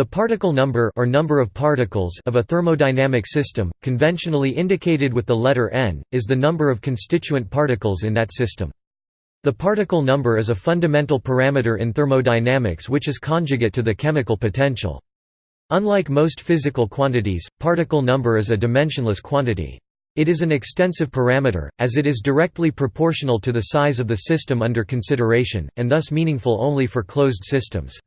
The particle number or number of particles of a thermodynamic system, conventionally indicated with the letter n, is the number of constituent particles in that system. The particle number is a fundamental parameter in thermodynamics which is conjugate to the chemical potential. Unlike most physical quantities, particle number is a dimensionless quantity. It is an extensive parameter, as it is directly proportional to the size of the system under consideration, and thus meaningful only for closed systems.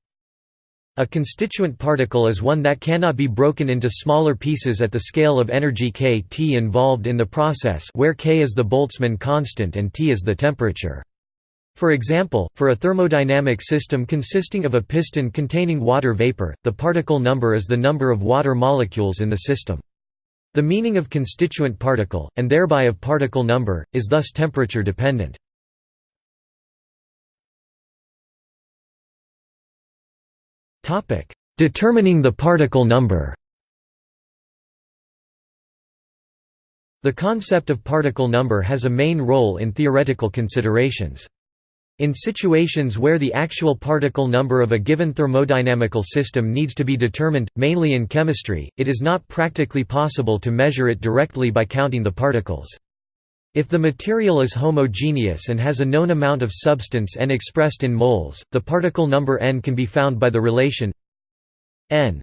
A constituent particle is one that cannot be broken into smaller pieces at the scale of energy kT involved in the process where k is the Boltzmann constant and T is the temperature. For example, for a thermodynamic system consisting of a piston containing water vapor, the particle number is the number of water molecules in the system. The meaning of constituent particle, and thereby of particle number, is thus temperature dependent. Determining the particle number The concept of particle number has a main role in theoretical considerations. In situations where the actual particle number of a given thermodynamical system needs to be determined, mainly in chemistry, it is not practically possible to measure it directly by counting the particles. If the material is homogeneous and has a known amount of substance n expressed in moles, the particle number n can be found by the relation n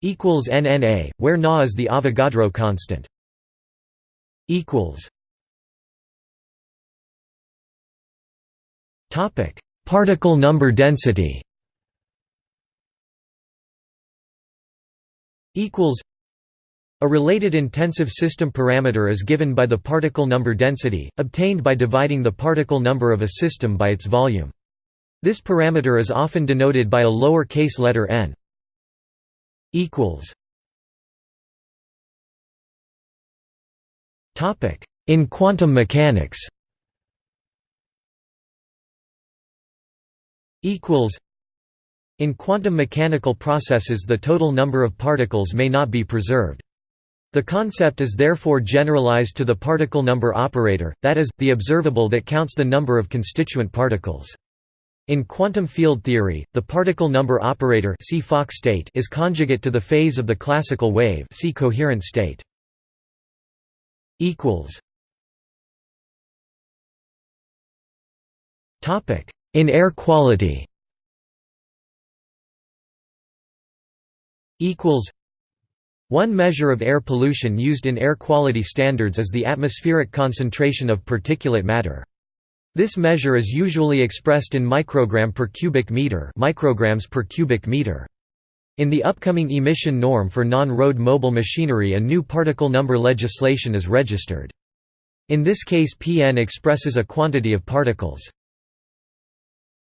equals nNa, where Na is the Avogadro constant. Topic: Particle number density. Equals a related intensive system parameter is given by the particle number density, obtained by dividing the particle number of a system by its volume. This parameter is often denoted by a lower case letter n. In quantum mechanics in quantum mechanical processes the total number of particles may not be preserved. The concept is therefore generalized to the particle number operator, that is, the observable that counts the number of constituent particles. In quantum field theory, the particle number operator see Fock state is conjugate to the phase of the classical wave see coherent state. In air quality one measure of air pollution used in air quality standards is the atmospheric concentration of particulate matter. This measure is usually expressed in microgram per cubic meter, micrograms per cubic meter. In the upcoming emission norm for non-road mobile machinery a new particle number legislation is registered. In this case Pn expresses a quantity of particles.